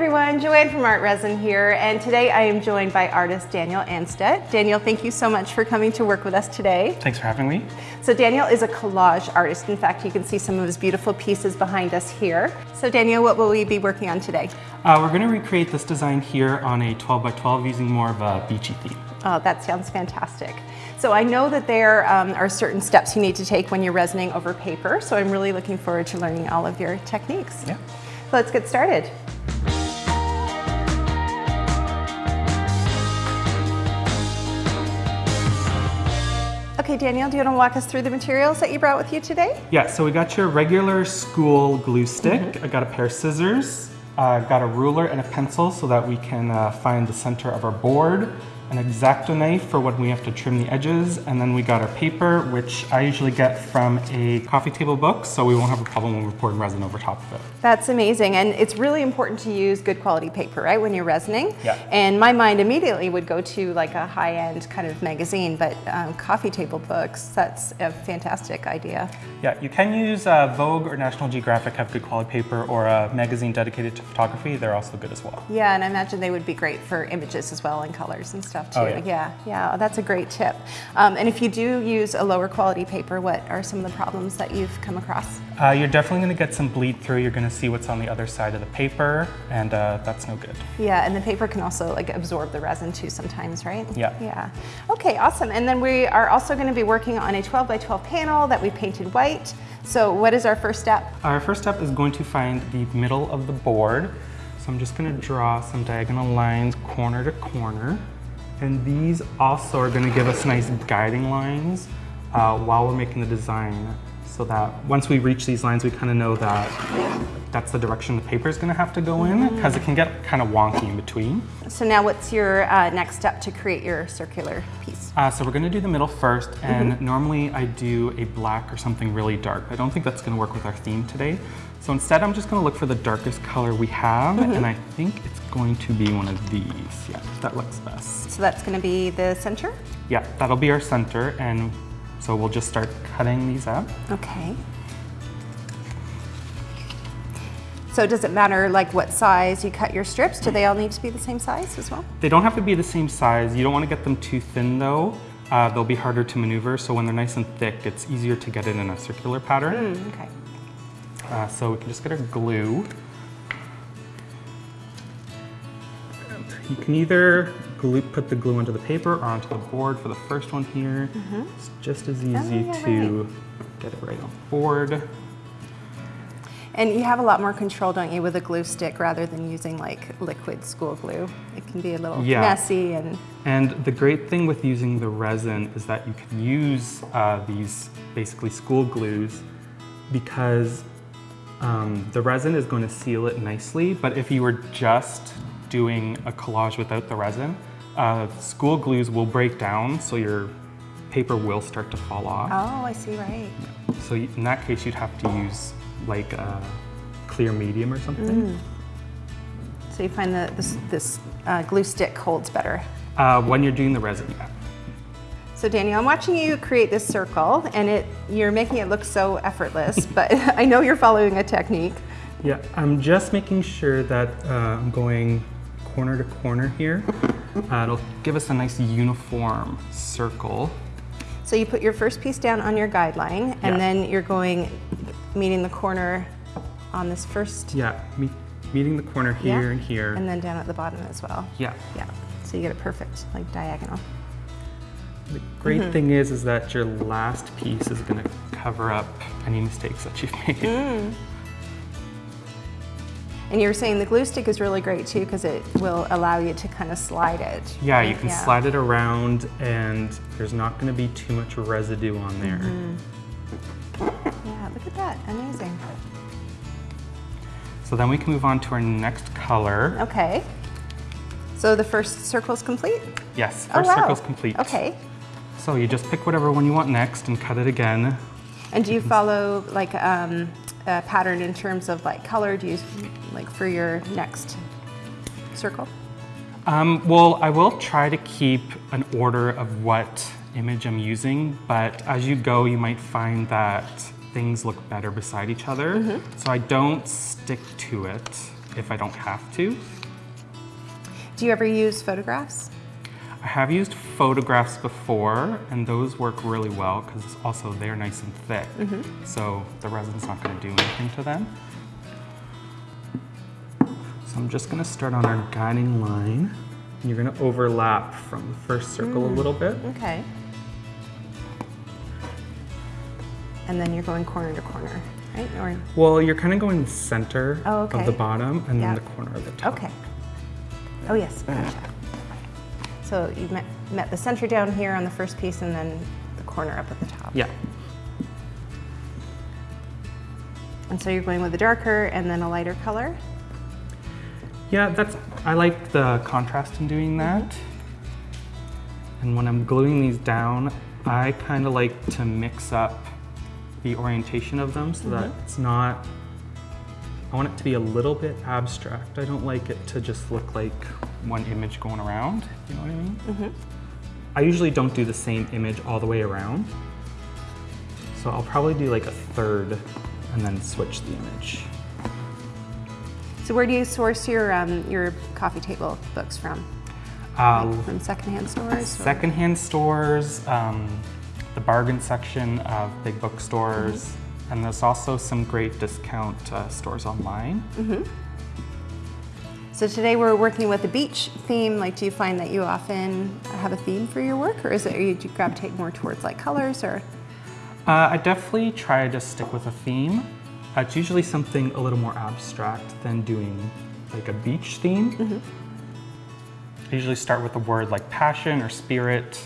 everyone, Joanne from ArtResin here, and today I am joined by artist Daniel Anstedt. Daniel, thank you so much for coming to work with us today. Thanks for having me. So Daniel is a collage artist. In fact, you can see some of his beautiful pieces behind us here. So Daniel, what will we be working on today? Uh, we're going to recreate this design here on a 12 by 12 using more of a beachy theme. Oh, that sounds fantastic. So I know that there um, are certain steps you need to take when you're resining over paper, so I'm really looking forward to learning all of your techniques. Yeah. Let's get started. Okay, Daniel, do you want to walk us through the materials that you brought with you today? Yeah, so we got your regular school glue stick. Mm -hmm. I got a pair of scissors, uh, got a ruler and a pencil so that we can uh, find the center of our board an X-Acto knife for when we have to trim the edges, and then we got our paper, which I usually get from a coffee table book, so we won't have a problem when we're pouring resin over top of it. That's amazing, and it's really important to use good quality paper, right, when you're resining? Yeah. And my mind immediately would go to like a high-end kind of magazine, but um, coffee table books, that's a fantastic idea. Yeah, you can use uh, Vogue or National Geographic have good quality paper, or a magazine dedicated to photography, they're also good as well. Yeah, and I imagine they would be great for images as well and colors and stuff stuff too. Oh, yeah. yeah, yeah, that's a great tip. Um, and if you do use a lower quality paper, what are some of the problems that you've come across? Uh, you're definitely going to get some bleed through. You're going to see what's on the other side of the paper, and uh, that's no good. Yeah, and the paper can also like absorb the resin too sometimes, right? Yeah. Yeah. Okay, awesome. And then we are also going to be working on a 12 by 12 panel that we painted white. So what is our first step? Our first step is going to find the middle of the board. So I'm just going to draw some diagonal lines corner to corner. And these also are gonna give us nice guiding lines uh, while we're making the design so that once we reach these lines, we kind of know that that's the direction the paper is going to have to go in because it can get kind of wonky in between. So now what's your uh, next step to create your circular piece? Uh, so we're going to do the middle first and mm -hmm. normally I do a black or something really dark. I don't think that's going to work with our theme today. So instead I'm just going to look for the darkest color we have mm -hmm. and I think it's going to be one of these. Yeah, that looks best. So that's going to be the center? Yeah, that'll be our center and so we'll just start cutting these up. Okay. So does it matter like what size you cut your strips? Do they all need to be the same size as well? They don't have to be the same size. You don't want to get them too thin though. Uh, they'll be harder to maneuver, so when they're nice and thick, it's easier to get it in a circular pattern. Mm, okay. Uh, so we can just get our glue. You can either glue, put the glue onto the paper or onto the board for the first one here. Mm -hmm. It's just as easy oh, yeah, to right. get it right on the board. And you have a lot more control, don't you, with a glue stick rather than using like liquid school glue. It can be a little yeah. messy and... And the great thing with using the resin is that you can use uh, these basically school glues because um, the resin is going to seal it nicely, but if you were just doing a collage without the resin, uh, school glues will break down, so your paper will start to fall off. Oh, I see, right. So in that case, you'd have to use like a clear medium or something. Mm. So you find that this, this uh, glue stick holds better? Uh, when you're doing the resin, yeah. So Daniel, I'm watching you create this circle and it you're making it look so effortless, but I know you're following a technique. Yeah, I'm just making sure that uh, I'm going corner to corner here. Uh, it'll give us a nice uniform circle. So you put your first piece down on your guideline and yeah. then you're going, meeting the corner on this first. Yeah, me meeting the corner here yeah. and here. And then down at the bottom as well. Yeah. Yeah, so you get it perfect, like diagonal. The great mm -hmm. thing is, is that your last piece is gonna cover up any mistakes that you've made. Mm. And you were saying the glue stick is really great too because it will allow you to kind of slide it. Yeah, you can yeah. slide it around and there's not going to be too much residue on there. Mm -hmm. Yeah, look at that, amazing. So then we can move on to our next color. Okay. So the first circle is complete? Yes, first oh, wow. circle is complete. Okay. So you just pick whatever one you want next and cut it again. And do you follow like um, a pattern in terms of like color do you like for your next circle? Um, well, I will try to keep an order of what image I'm using, but as you go, you might find that things look better beside each other. Mm -hmm. So I don't stick to it. if I don't have to. Do you ever use photographs? I have used photographs before and those work really well because also they're nice and thick. Mm-hmm. So the resin's not gonna do anything to them. So I'm just gonna start on our guiding line. You're gonna overlap from the first circle a mm, little bit. Okay. And then you're going corner to corner, right? Or Well, you're kind of going the center Oh, of the bottom and Yeah. then the corner of the top. okay. Oh yes, gotcha. So you met, met the center down here on the first piece, and then the corner up at the top. Yeah. And so you're going with a darker and then a lighter color. Yeah, that's, I like the contrast in doing that. And when I'm gluing these down, I kind of like to mix up the orientation of them so that mm-hmm. it's not, I want it to be a little bit abstract. I don't like it to just look like one image going around, you know what I mean? Mm -hmm. I usually don't do the same image all the way around. So I'll probably do like a third and then switch the image. So where do you source your um, your coffee table books from? Uh, From secondhand stores? or- Secondhand stores, um, the bargain section of big bookstores, and there's also some great discount uh, stores online. So today we're working with a beach theme. Like, do you find that you often have a theme for your work, or is it you do you gravitate more towards like colors or? Uh, I definitely try to stick with a theme. Uh, it's usually something a little more abstract than doing like a beach theme. I usually start with a word like passion or spirit,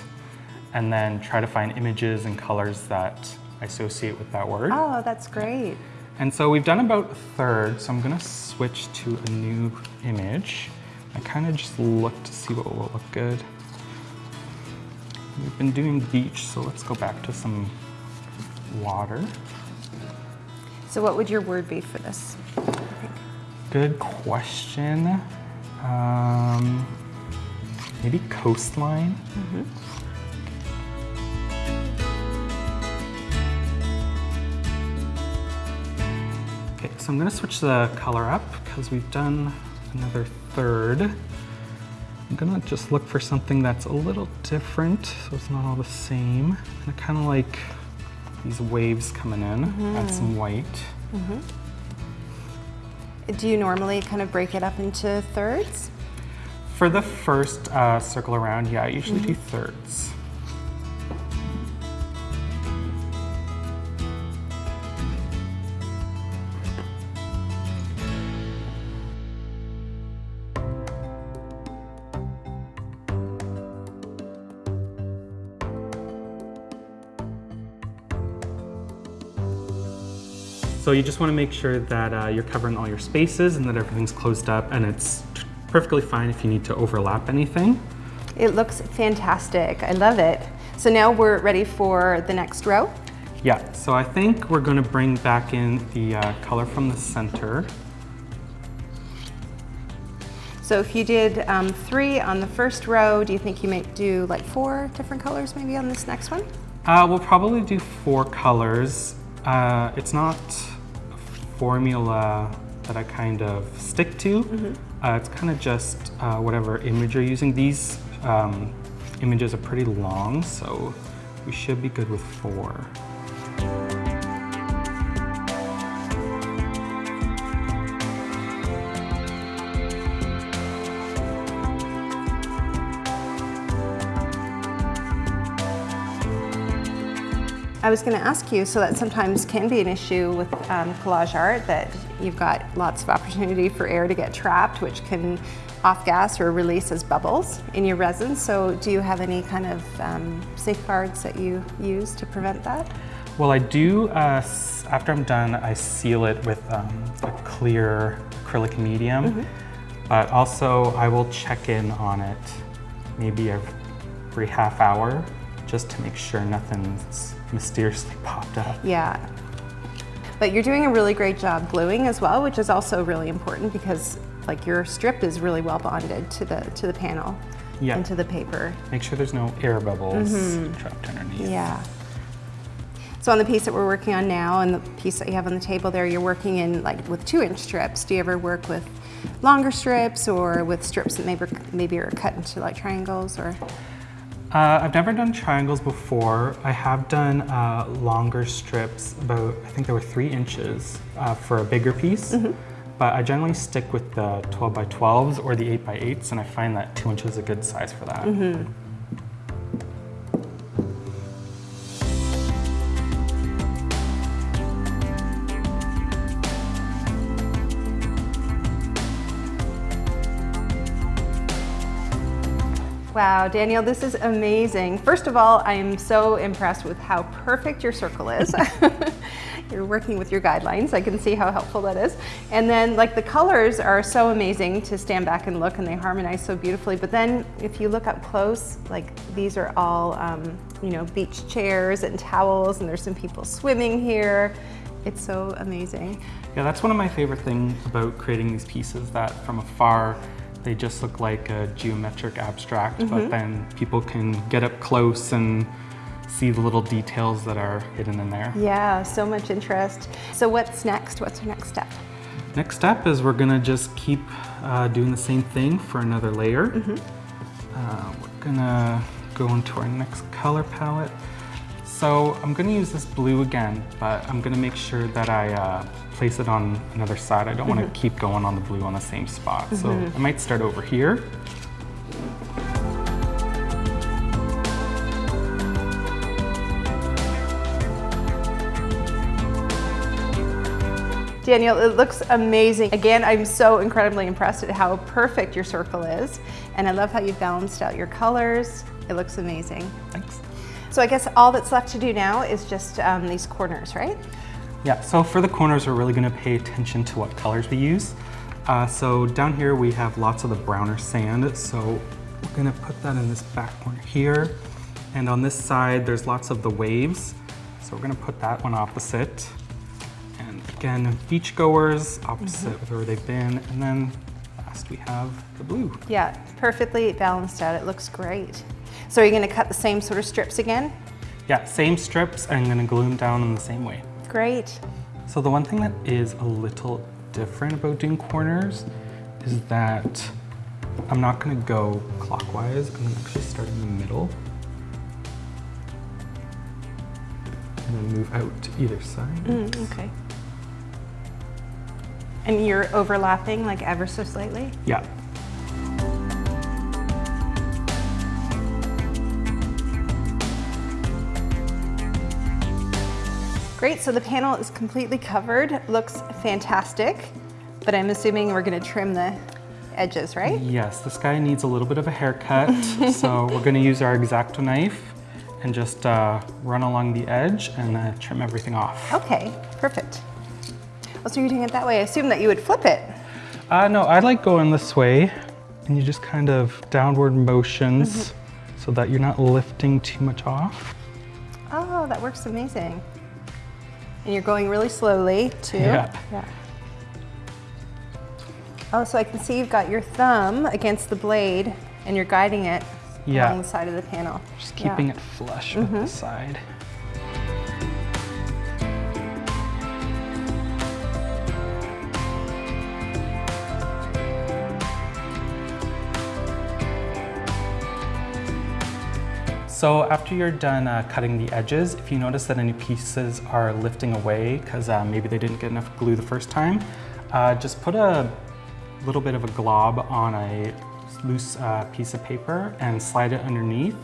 and then try to find images and colors that associate with that word. Oh, that's great. And so we've done about a third, so I'm gonna switch to a new image. I kind of just look to see what will look good. We've been doing beach, so let's go back to some water. So what would your word be for this? Good question. Um, maybe coastline. Okay, so I'm gonna switch the color up because we've done another third. I'm gonna just look for something that's a little different so it's not all the same. And I kind of like these waves coming in, add some mm-hmm. white. Mm-hmm. Do you normally kind of break it up into thirds? For the first uh, circle around, yeah, I usually do mm-hmm. thirds. So you just want to make sure that uh, you're covering all your spaces and that everything's closed up and it's perfectly fine if you need to overlap anything. It looks fantastic. I love it. So now we're ready for the next row. Yeah, so I think we're going to bring back in the uh, color from the center. So if you did um, three on the first row, do you think you might do like four different colors maybe on this next one? Uh, we'll probably do four colors. Uh, it's not formula that I kind of stick to. Uh, it's kind of just uh, whatever image you're using. These um, images are pretty long, so we should be good with four. I was going to ask you, so that sometimes can be an issue with um, collage art that you've got lots of opportunity for air to get trapped, which can off gas or release as bubbles in your resin. So, do you have any kind of um, safeguards that you use to prevent that? Well, I do, uh, after I'm done, I seal it with um, a clear acrylic medium. But also, I will check in on it maybe every half hour just to make sure nothing's mysteriously popped up. Yeah. But you're doing a really great job gluing as well, which is also really important because like your strip is really well bonded to the to the panel Yeah. and to the paper. Make sure there's no air bubbles mm-hmm. trapped underneath. Yeah. So on the piece that we're working on now and the piece that you have on the table there, you're working in like with two inch strips. Do you ever work with longer strips or with strips that maybe, maybe are cut into like triangles or? Uh, I've never done triangles before. I have done uh, longer strips, about, I think they were three inches uh, for a bigger piece. Mm -hmm. But I generally stick with the 12 by 12s or the 8 by 8s, and I find that two inches is a good size for that. Mm -hmm. Wow, Daniel, this is amazing. First of all, I am so impressed with how perfect your circle is. You're working with your guidelines. I can see how helpful that is. And then like the colors are so amazing to stand back and look and they harmonize so beautifully. But then if you look up close, like these are all, um, you know, beach chairs and towels and there's some people swimming here. It's so amazing. Yeah, that's one of my favorite things about creating these pieces that from afar, they just look like a geometric abstract, mm -hmm. but mm-hmm. then people can get up close and see the little details that are hidden in there. Yeah, so much interest. So what's next? What's our next step? Next step is we're gonna just keep uh, doing the same thing for another layer. Mm -hmm. uh, we're gonna go into our next color palette. So I'm gonna use this blue again, but I'm gonna make sure that I uh, place it on another side. I don't wanna mm -hmm. keep going on the blue on the same spot. Mm -hmm. So mm-hmm. I might start over here. Daniel, it looks amazing. Again, I'm so incredibly impressed at how perfect your circle is. And I love how you've balanced out your colors. It looks amazing. Thanks. So I guess all that's left to do now is just um, these corners, right? Yeah, so for the corners, we're really gonna pay attention to what colors we use. Uh, so down here, we have lots of the browner sand. So we're gonna put that in this back corner here. And on this side, there's lots of the waves. So we're gonna put that one opposite. And again, beachgoers, opposite mm -hmm. where they've been. And then last we have the blue. Yeah, perfectly balanced out. It looks great. So are you gonna cut the same sort of strips again? Yeah, same strips. I'm gonna glue them down in the same way. Great. So the one thing that is a little different about doing corners is that I'm not gonna go clockwise. I'm gonna actually start in the middle. And then move out to either side. Mm, okay. And you're overlapping like ever so slightly? Yeah. Great, so the panel is completely covered. Looks fantastic, but I'm assuming we're gonna trim the edges, right? Yes, this guy needs a little bit of a haircut. so we're gonna use our X-Acto knife and just uh, run along the edge and uh, trim everything off. Okay, perfect. Well, so you're doing it that way. I assume that you would flip it. Uh, no, I like going this way and you just kind of downward motions mm -hmm. so that you're not lifting too much off. Oh, that works amazing. And you're going really slowly too. Yeah. yeah. Oh, so I can see you've got your thumb against the blade and you're guiding it yeah. along the side of the panel. Just keeping yeah. it flush with mm -hmm. the side. So after you're done uh, cutting the edges, if you notice that any pieces are lifting away because uh, maybe they didn't get enough glue the first time, uh, just put a little bit of a glob on a loose uh, piece of paper and slide it underneath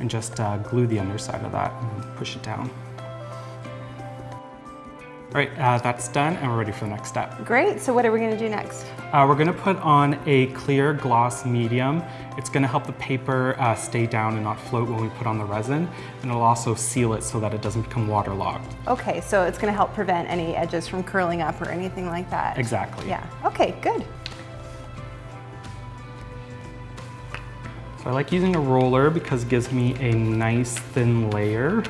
and just uh, glue the underside of that and push it down. All right, uh, that's done and we're ready for the next step. Great, so what are we gonna do next? Uh, we're gonna put on a clear gloss medium. It's gonna help the paper uh, stay down and not float when we put on the resin, and it'll also seal it so that it doesn't become waterlogged. Okay, so it's gonna help prevent any edges from curling up or anything like that. Exactly. Yeah, okay, good. So I like using a roller because it gives me a nice thin layer.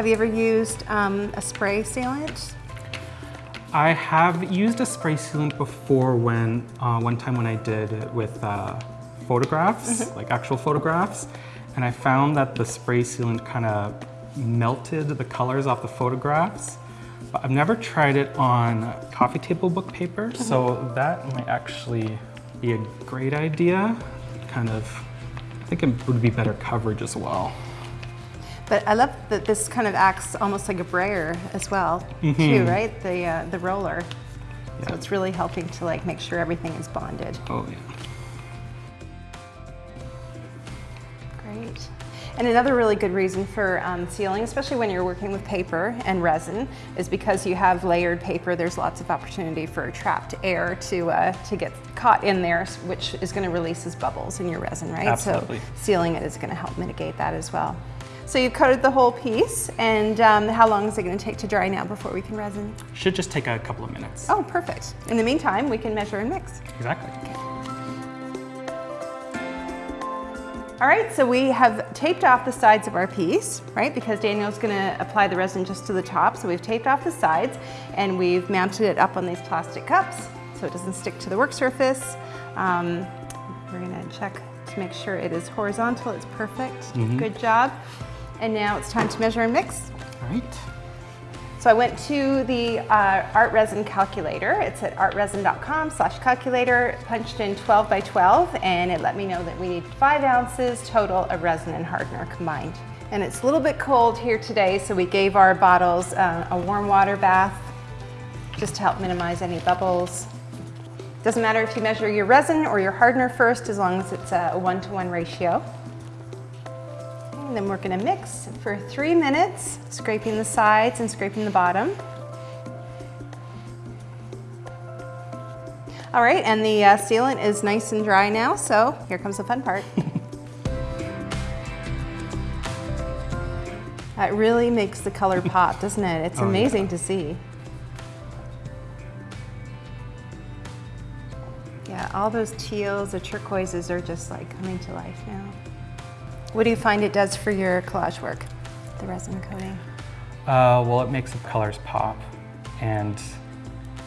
Have you ever used um, a spray sealant? I have used a spray sealant before when, uh, one time when I did it with uh, photographs, mm -hmm. like actual photographs, And I found that the spray sealant kind of melted the colors off the photographs. But I've never tried it on coffee table book paper, so that might actually be a great idea. Kind of, I think it would be better coverage as well. But I love that this kind of acts almost like a brayer as well, too, right? The uh, the roller. Yeah. So it's really helping to like make sure everything is bonded. Oh yeah. Great. And another really good reason for um, sealing, especially when you're working with paper and resin, is because you have layered paper. There's lots of opportunity for trapped air to uh, to get caught in there, which is going to release as bubbles in your resin, right? Absolutely. So sealing it is going to help mitigate that as well. So you've coated the whole piece, and um, how long is it going to take to dry now before we can resin? Should just take a couple of minutes. Oh, perfect. In the meantime, we can measure and mix. Exactly. All right, so we have taped off the sides of our piece, right? Because Daniel's gonna apply the resin just to the top. So we've taped off the sides and we've mounted it up on these plastic cups so it doesn't stick to the work surface. Um, we're gonna check to make sure it is horizontal, it's perfect. Good job. And now it's time to measure and mix. All right. So I went to the uh, ArtResin calculator. It's at artresin.com slash calculator, punched in 12 by 12, and it let me know that we need five ounces total of resin and hardener combined. And it's a little bit cold here today, so we gave our bottles uh, a warm water bath just to help minimize any bubbles. Doesn't matter if you measure your resin or your hardener first, as long as it's a one-to-one ratio. And then we're gonna mix for three minutes, scraping the sides and scraping the bottom. All right, and the uh, sealant is nice and dry now, so here comes the fun part. that really makes the color pop, doesn't it? It's Oh, yeah. amazing to see. Yeah, all those teals, the turquoises are just like coming to life now. What do you find it does for your collage work, the resin coating? Uh, well, it makes the colors pop and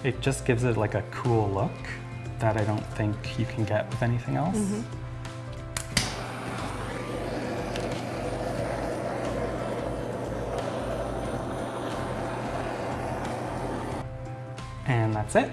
it just gives it like a cool look that I don't think you can get with anything else. And that's it.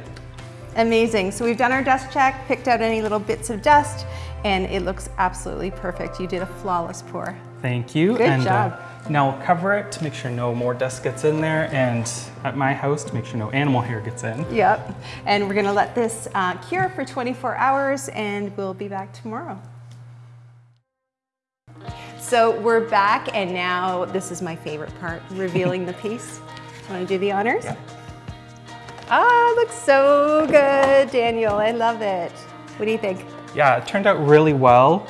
Amazing. So we've done our dust check, picked out any little bits of dust, and it looks absolutely perfect. You did a flawless pour. Thank you. Good and, job. Uh, now we'll cover it to make sure no more dust gets in there and at my house to make sure no animal hair gets in. Yep. And we're gonna let this uh, cure for 24 hours and we'll be back tomorrow. So we're back and now this is my favorite part, revealing the piece. Do you wanna do the honors? Yeah. Ah, looks so good, Daniel. I love it. What do you think? Yeah, it turned out really well.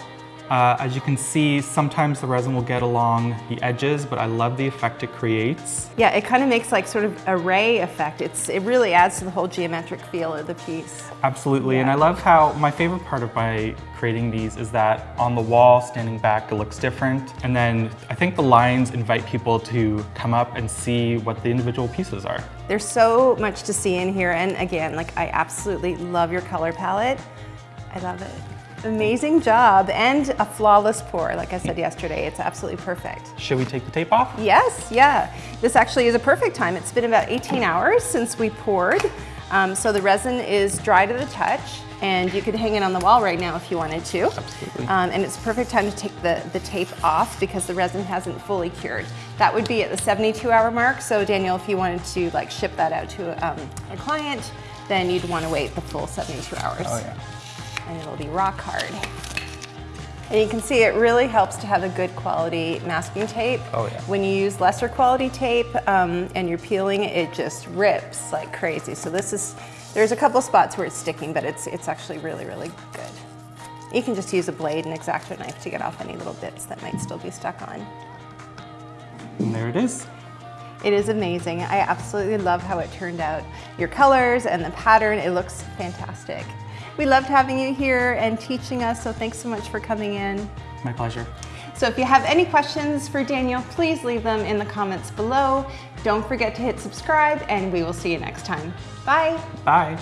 Uh, as you can see, sometimes the resin will get along the edges, but I love the effect it creates. Yeah, it kind of makes like sort of a ray effect. It's it really adds to the whole geometric feel of the piece. Absolutely, and I love how my favorite part of by creating these is that on the wall, standing back, it looks different. And then I think the lines invite people to come up and see what the individual pieces are. There's so much to see in here, and again, like I absolutely love your color palette. I love it. Amazing job, and a flawless pour. Like I said yesterday, it's absolutely perfect. Should we take the tape off? Yes, yeah. This actually is a perfect time. It's been about 18 hours since we poured. Um, so the resin is dry to the touch and you could hang it on the wall right now if you wanted to. Absolutely. Um, and it's a perfect time to take the, the tape off because the resin hasn't fully cured. That would be at the 72 hour mark. So Daniel, if you wanted to like ship that out to um, a client, then you'd want to wait the full 72 hours Oh yeah. And it'll be rock hard. And you can see it really helps to have a good quality masking tape. Oh, yeah. When you use lesser quality tape um, and you're peeling, it just rips like crazy. So this is, there's a couple spots where it's sticking, but it's, it's actually really, really good. You can just use a blade and X-Acto knife to get off any little bits that might still be stuck on. And there it is. It is amazing. I absolutely love how it turned out. Your colors and the pattern, it looks fantastic. We loved having you here and teaching us, so thanks so much for coming in. My pleasure. So if you have any questions for Daniel, please leave them in the comments below. Don't forget to hit subscribe and we will see you next time. Bye. Bye.